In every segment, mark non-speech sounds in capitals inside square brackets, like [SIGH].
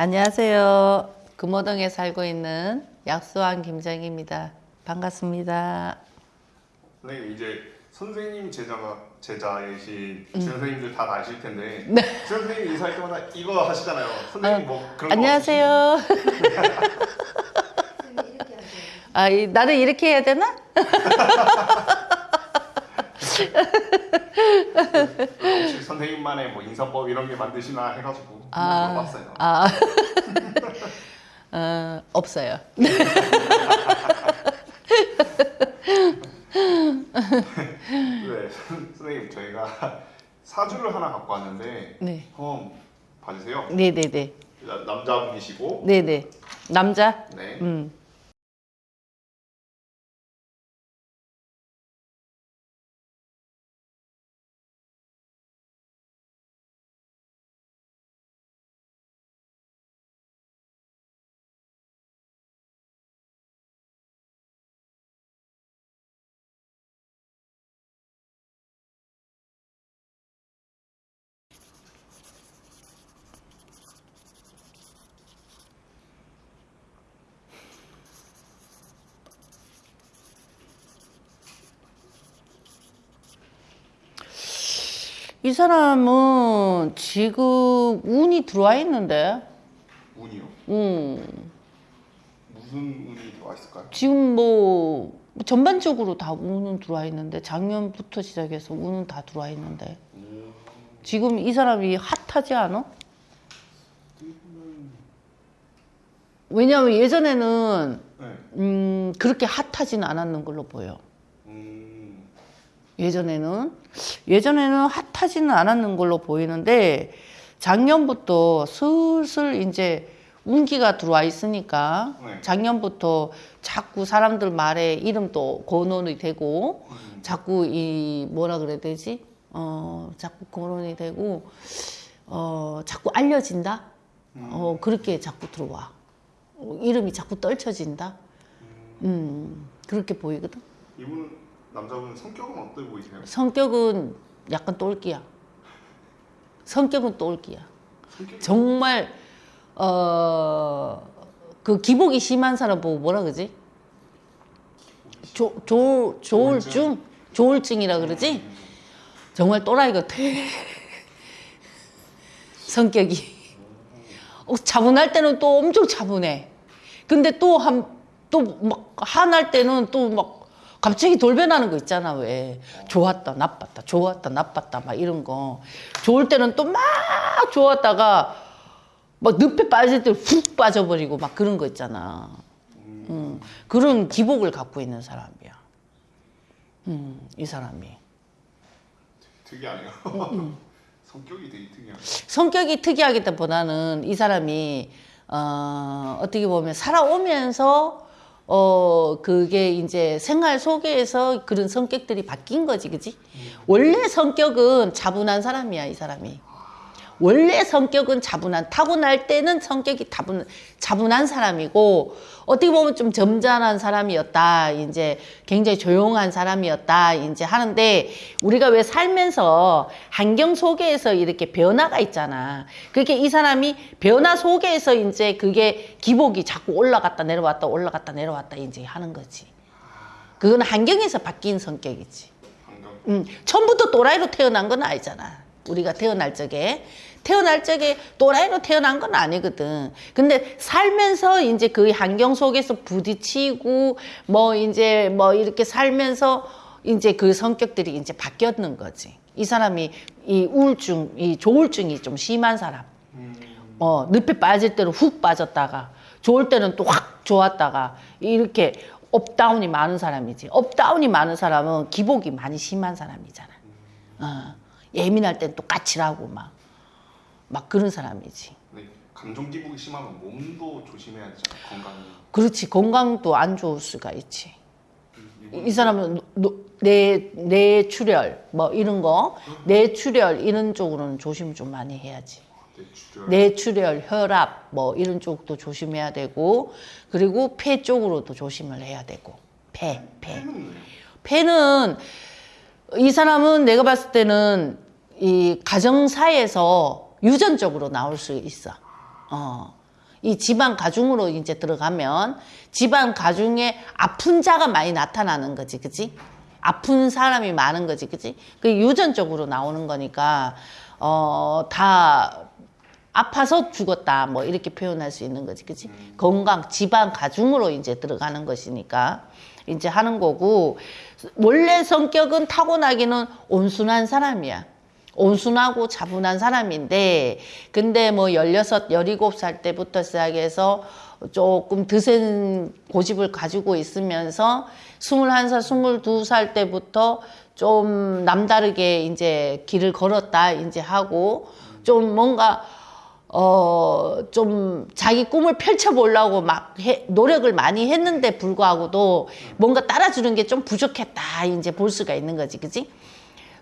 안녕하세요. 금호동에 살고 있는 약수왕 김정입니다. 반갑습니다. 선생님 이제 선생님 제자가 제자이신 음. 선생님들 다 아실 텐데 [LAUGHS] 선생님 인사할 때마다 이거 하시잖아요. 선생님 뭐 그런 거 네. 안녕하세요. [LAUGHS] 아, 이, 나도 이렇게 해야 되나? [LAUGHS] 혹시 선생님만의 뭐 인사법 이런 게 만드시나 해가지고 한번 물어봤어요. 아, [LAUGHS] 어, 없어요. 네, 선- 선생님 저희가 사주를 하나 갖고 왔는데 네. 한번 봐주세요. 네네네. 나- 남자분이시고 네네. 남자? 네. 음. 이 사람은 지금 운이 들어와 있는데, 운이요. 음, 무슨 운이 들어와 있을까요? 지금 뭐 전반적으로 다 운은 들어와 있는데 작년부터 시작해서 운은 다 들어와 있는데 음, 지금 이 사람이 핫하지 않아? 왜냐하면 예전에는 네. 음, 그렇게 핫하지는 않았는 걸로 보여. 음, 예전에는 예전에는 핫하지는 않았는 걸로 보이는데 작년부터 슬슬 이제 운기가 들어와 있으니까 네. 작년부터 자꾸 사람들 말에 이름도 거론이 되고 음, 자꾸 이 뭐라 그래야 되지? 어 자꾸 거론이 되고 어 자꾸 알려진다. 어 그렇게 자꾸 들어와. 어, 이름이 자꾸 떨쳐진다. 음 그렇게 보이거든. 이분은 남자분 성격은 어때 보이세요? 성격은 약간 똘끼야. 성격은 똘끼야. 성격 정말 어 그 기복이 심한 사람 보고 뭐라 그러지? 조, 조, 조울증? 조울증이라 그러지? 정말 또라이 같아. [LAUGHS] 성격이. 어, 차분할 때는 또 엄청 차분해. 근데 또 한, 또 막, 한할 때는 또 막, 갑자기 돌변하는 거 있잖아, 왜. 좋았다, 나빴다, 좋았다, 나빴다, 막 이런 거. 좋을 때는 또 막 좋았다가, 막 늪에 빠질 때 훅 빠져버리고 막 그런 거 있잖아. 음, 그런 기복을 갖고 있는 사람이야. 음, 이 사람이. 특이하네요. 음, [LAUGHS] 성격이 되게 특이하네요. 성격이 특이하기보다는 이 사람이 어, 어떻게 보면 살아오면서 어 그게 이제 생활 속에서 그런 성격들이 바뀐 거지, 그지? 원래 성격은 차분한 사람이야, 이 사람이. 원래 성격은 차분한 타고날 때는 성격이 타분, 차분한 사람이고 어떻게 보면 좀 점잖은 사람이었다. 이제 굉장히 조용한 사람이었다. 이제 하는데 우리가 왜 살면서 환경 속에서 이렇게 변화가 있잖아. 그렇게 이 사람이 변화 속에서 이제 그게 기복이 자꾸 올라갔다 내려왔다 올라갔다 내려왔다 이제 하는 거지. 그건 환경에서 바뀐 성격이지. 음, 처음부터 또라이로 태어난 건 아니잖아. 우리가 태어날 적에. 태어날 적에 또라이로 태어난 건 아니거든. 근데 살면서 이제 그 환경 속에서 부딪히고 뭐 이제 뭐 이렇게 살면서 이제 그 성격들이 이제 바뀌었는 거지. 이 사람이 이 우울증, 이 조울증이 좀 심한 사람. 어, 늪에 빠질 때는 훅 빠졌다가 좋을 때는 또 확 좋았다가 이렇게 up down이 많은 사람이지. up down이 많은 사람은 기복이 많이 심한 사람이잖아. 어, 예민할 땐 또 까칠하고 막, 막 그런 사람이지. 네, 감정 기복이 심하면 몸도 조심해야 되잖아요. 건강이. 그렇지. 건강도 안 좋을 수가 있지. 이분 이 사람은 노- 뇌, 뇌출혈, 뭐 이런 거, 뇌출혈 이런 쪽으로는 조심 좀 많이 해야지. 뇌출혈. 뇌출혈, 혈압 뭐 이런 쪽도 조심해야 되고 그리고 폐 쪽으로도 조심을 해야 되고 폐, 폐. 폐는 이 사람은 내가 봤을 때는 이 가정사에서 유전적으로 나올 수 있어. 어. 이 집안 가중으로 이제 들어가면 집안 가중에 아픈 자가 많이 나타나는 거지, 그지? 아픈 사람이 많은 거지, 그지? 그 유전적으로 나오는 거니까 어, 다 아파서 죽었다, 뭐 이렇게 표현할 수 있는 거지, 그지? 건강, 집안 가중으로 이제 들어가는 것이니까 이제 하는 거고 원래 성격은 타고나기는 온순한 사람이야. 온순하고 차분한 사람인데 근데 뭐 16, 17살 때부터 시작해서 조금 드센 고집을 가지고 있으면서 21살, 22살 때부터 좀 남다르게 이제 길을 걸었다 이제 하고 좀 뭔가 어, 좀 자기 꿈을 펼쳐보려고 막 해- 노력을 많이 했는데 불구하고도 뭔가 따라주는 게 좀 부족했다 이제 볼 수가 있는 거지, 그지?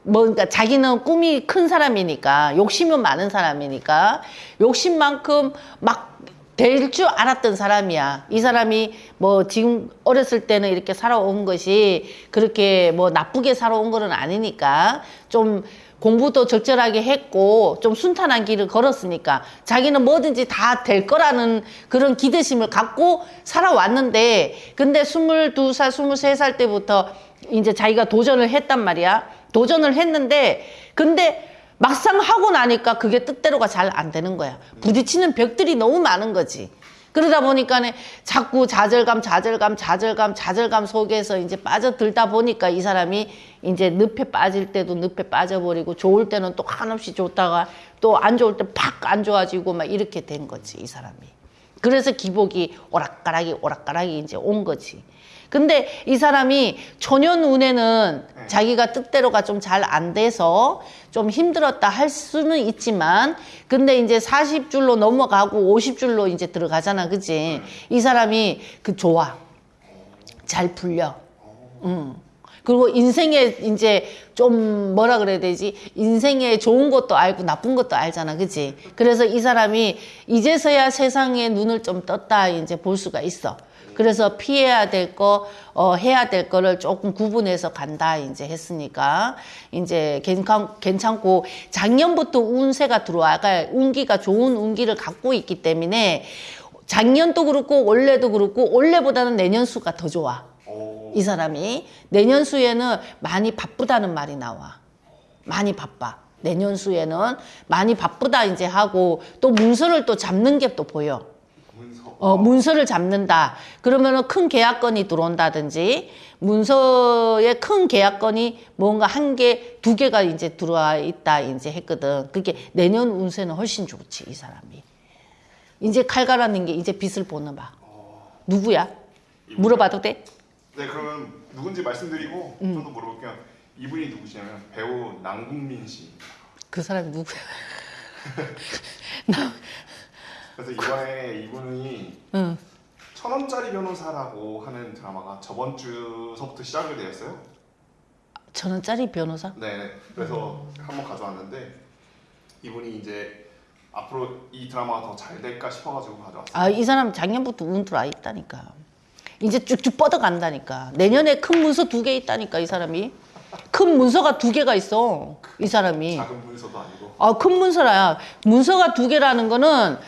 뭔가 자기는 꿈이 큰 사람이니까 욕심은 많은 사람이니까 욕심만큼 막 될 줄 알았던 사람이야. 이 사람이 뭐 지금 어렸을 때는 이렇게 살아온 것이 그렇게 뭐 나쁘게 살아온 거는 아니니까 좀 공부도 적절하게 했고 좀 순탄한 길을 걸었으니까 자기는 뭐든지 다 될 거라는 그런 기대심을 갖고 살아왔는데 근데 22살, 23살 때부터 이제 자기가 도전을 했단 말이야. 도전을 했는데 근데 막상 하고 나니까 그게 뜻대로가 잘 안 되는 거야. 부딪히는 벽들이 너무 많은 거지. 그러다 보니까 자꾸 좌절감, 좌절감, 좌절감, 좌절감 속에서 이제 빠져들다 보니까 이 사람이 이제 늪에 빠질 때도 늪에 빠져버리고 좋을 때는 또 한없이 좋다가 또 안 좋을 때 팍 안 좋아지고 막 이렇게 된 거지, 이 사람이. 그래서 기복이 오락가락이 오락가락이 이제 온 거지. 근데 이 사람이 초년 운에는 자기가 뜻대로가 좀 잘 안 돼서 좀 힘들었다 할 수는 있지만 근데 이제 40줄로 넘어가고 50줄로 이제 들어가잖아. 그지? 이 사람이 그 좋아. 잘 풀려. 음. 그리고 인생에 이제 좀 뭐라 그래야 되지? 인생에 좋은 것도 알고 나쁜 것도 알잖아. 그지? 그래서 이 사람이 이제서야 세상에 눈을 좀 떴다 이제 볼 수가 있어. 그래서 피해야 될 거, 어, 해야 될 거를 조금 구분해서 간다, 이제 했으니까, 이제 괜찮, 괜찮고, 작년부터 운세가 들어와가, 운기가 좋은 운기를 갖고 있기 때문에, 작년도 그렇고, 올해도 그렇고, 올해보다는 내년 수가 더 좋아. 오, 이 사람이. 내년 수에는 많이 바쁘다는 말이 나와. 많이 바빠. 내년 수에는 많이 바쁘다, 이제 하고, 또 문서를 또 잡는 게 또 보여. 문서. 어, 문서를 잡는다. 그러면은 큰 계약건이 들어온다든지, 문서에 큰 계약건이 뭔가 한 개, 두 개가 이제 들어와 있다, 이제 했거든. 그게 내년 운세는 훨씬 좋지, 이 사람이. 이제 칼 갈아는 게 이제 빛을 보는 봐. 누구야? 물어봐도 돼? 네, 그러면 누군지 말씀드리고 음. 저도 물어볼게요. 이분이 누구시냐면 배우 남궁민 씨. 그 사람이 누구야? [LAUGHS] 그래서 이번에 이분이 응. 천 원짜리 변호사라고 하는 드라마가 저번 주서부터 시작이 되었어요. 천 원짜리 변호사? 네, 네. 그래서 한번 가져왔는데 이분이 이제 앞으로 이 드라마가 더 잘 될까 싶어가지고 가져왔어요. 아, 이 사람 작년부터 운 들어와 있다니까. 이제 쭉쭉 뻗어간다니까. 내년에 큰 문서 두 개 있다니까, 이 사람이. 큰 문서가 두 개가 있어, 이 사람이. 작은 문서도 아니고. 아, 큰 문서라야. 문서가 두 개라는 거는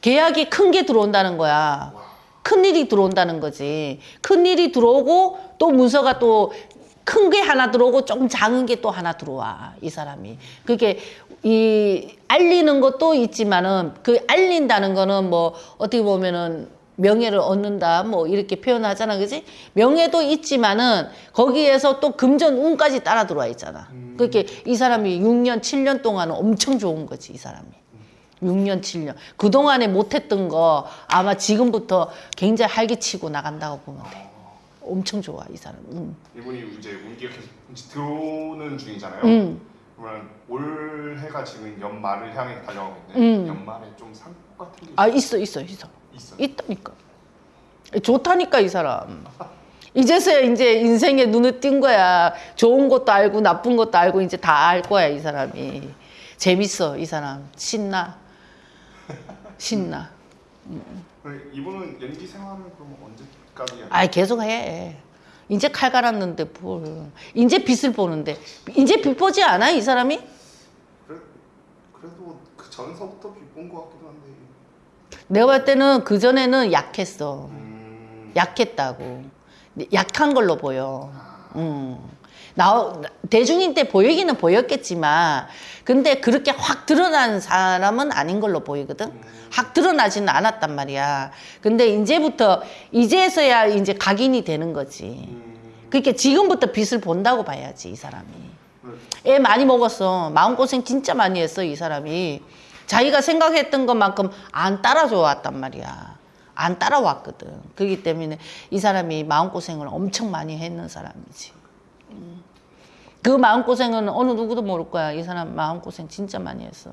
계약이 큰 게 들어온다는 거야. 큰 일이 들어온다는 거지. 큰 일이 들어오고 또 문서가 또 큰 게 하나 들어오고 조금 작은 게 또 하나 들어와. 이 사람이. 그게 이 알리는 것도 있지만은 그 알린다는 거는 뭐 어떻게 보면은 명예를 얻는다 뭐 이렇게 표현하잖아 그지? 명예도 있지만은 거기에서 또 금전 운까지 따라 들어와 있잖아. 그렇게 이 사람이 6년 7년 동안은 엄청 좋은 거지 이 사람이. 6년 7년. 그동안에 못했던 거 아마 지금부터 굉장히 활기치고 나간다고 보면 돼. 엄청 좋아 이 사람. 음. 이분이 이제 운기가 계속 이제 들어오는 중이잖아요. 음. 그러면 올해가 지금 연말을 향해 달려가고 있는데 음. 연말에 좀 상품 같은 게아 있어 있어 있어 있어요. 있다니까. 좋다니까 이 사람. 이제서야 이제 인생에 눈을 띈 거야. 좋은 것도 알고 나쁜 것도 알고 이제 다 알 거야 이 사람이. 재밌어 이 사람. 신나. 신나. 그럼 이분은 연기 생활을 그럼 언제까지? 아 계속 해. 이제 칼 갈았는데 뭘. 이제 빛을 보는데. 이제 빛 보지 않아 이 사람이? 그래, 그래도 그 전서부터 비꼰 것 같기도 한데 내가 볼 때는 그 전에는 약했어. 음, 약했다고. 약한 걸로 보여. 음. 나 대중인 때 보이기는 보였겠지만, 근데 그렇게 확 드러난 사람은 아닌 걸로 보이거든. 확 드러나지는 않았단 말이야. 근데 이제부터 이제서야 이제 각인이 되는 거지. 음, 그러니까 지금부터 빛을 본다고 봐야지 이 사람이. 네. 애 많이 먹었어. 마음고생 진짜 많이 했어, 이 사람이. 자기가 생각했던 것만큼 안 따라줘 왔단 말이야. 안 따라왔거든. 그렇기 때문에 이 사람이 마음고생을 엄청 많이 했는 사람이지. 음. 그 마음고생은 어느 누구도 모를 거야. 이 사람 마음고생 진짜 많이 했어.